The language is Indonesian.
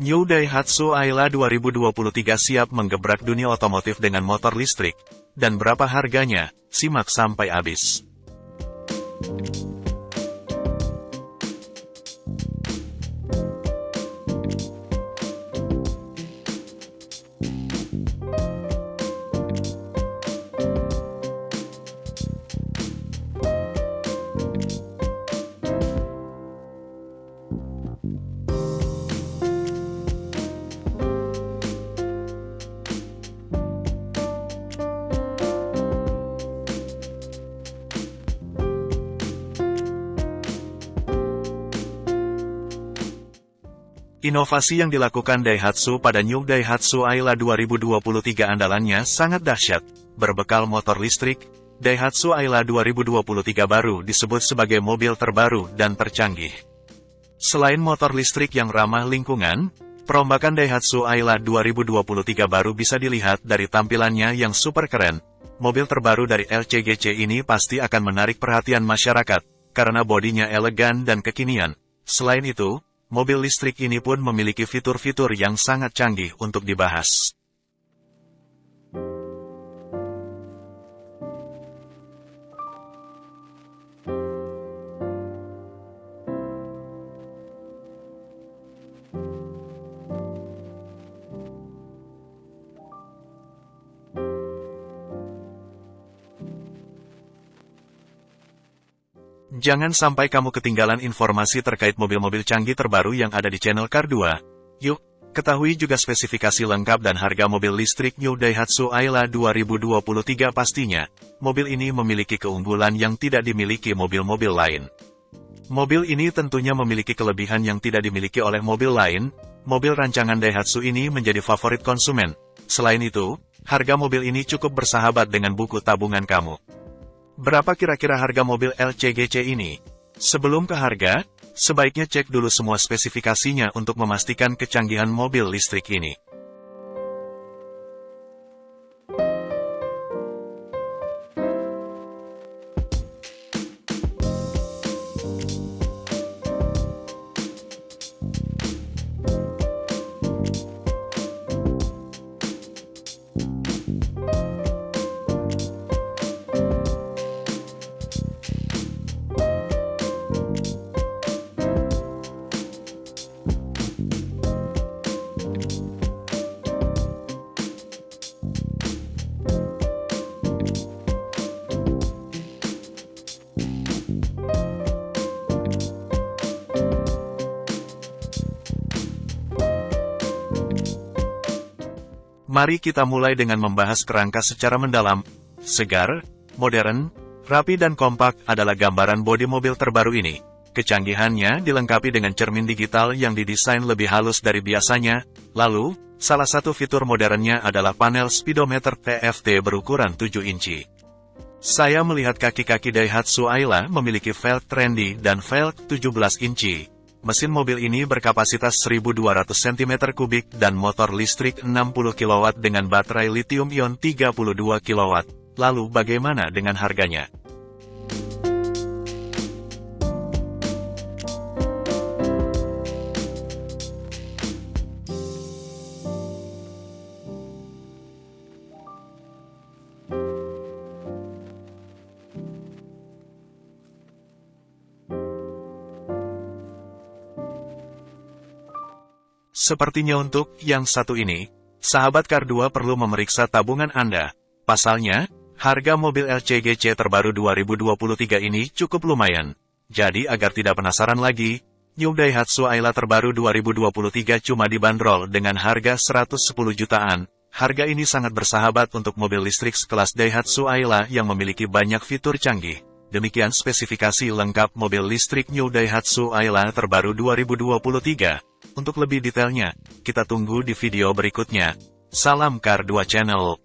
New Daihatsu Ayla 2023 siap menggebrak dunia otomotif dengan motor listrik. Dan berapa harganya? Simak sampai habis. Inovasi yang dilakukan Daihatsu pada New Daihatsu Ayla 2023 andalannya sangat dahsyat. Berbekal motor listrik, Daihatsu Ayla 2023 baru disebut sebagai mobil terbaru dan tercanggih. Selain motor listrik yang ramah lingkungan, perombakan Daihatsu Ayla 2023 baru bisa dilihat dari tampilannya yang super keren. Mobil terbaru dari LCGC ini pasti akan menarik perhatian masyarakat, karena bodinya elegan dan kekinian. Selain itu, mobil listrik ini pun memiliki fitur-fitur yang sangat canggih untuk dibahas. Jangan sampai kamu ketinggalan informasi terkait mobil-mobil canggih terbaru yang ada di channel Car 2. Yuk, ketahui juga spesifikasi lengkap dan harga mobil listrik New Daihatsu Ayla 2023 pastinya. Mobil ini memiliki keunggulan yang tidak dimiliki mobil-mobil lain. Mobil ini tentunya memiliki kelebihan yang tidak dimiliki oleh mobil lain, mobil rancangan Daihatsu ini menjadi favorit konsumen. Selain itu, harga mobil ini cukup bersahabat dengan buku tabungan kamu. Berapa kira-kira harga mobil LCGC ini? Sebelum ke harga, sebaiknya cek dulu semua spesifikasinya untuk memastikan kecanggihan mobil listrik ini. Mari kita mulai dengan membahas kerangka secara mendalam. Segar, modern, rapi dan kompak adalah gambaran bodi mobil terbaru ini. Kecanggihannya dilengkapi dengan cermin digital yang didesain lebih halus dari biasanya. Lalu, salah satu fitur modernnya adalah panel speedometer TFT berukuran 7 inci. Saya melihat kaki-kaki Daihatsu Ayla memiliki velg trendy dan velg 17 inci. Mesin mobil ini berkapasitas 1200 cm3 dan motor listrik 60 kW dengan baterai lithium-ion 32 kW. Lalu bagaimana dengan harganya? Sepertinya untuk yang satu ini, sahabat Kar 2 perlu memeriksa tabungan Anda. Pasalnya, harga mobil LCGC terbaru 2023 ini cukup lumayan. Jadi agar tidak penasaran lagi, New Daihatsu Ayla terbaru 2023 cuma dibanderol dengan harga 110 jutaan. Harga ini sangat bersahabat untuk mobil listrik sekelas Daihatsu Ayla yang memiliki banyak fitur canggih. Demikian spesifikasi lengkap mobil listrik New Daihatsu Ayla terbaru 2023. Untuk lebih detailnya, kita tunggu di video berikutnya. Salam Kar 2 Channel.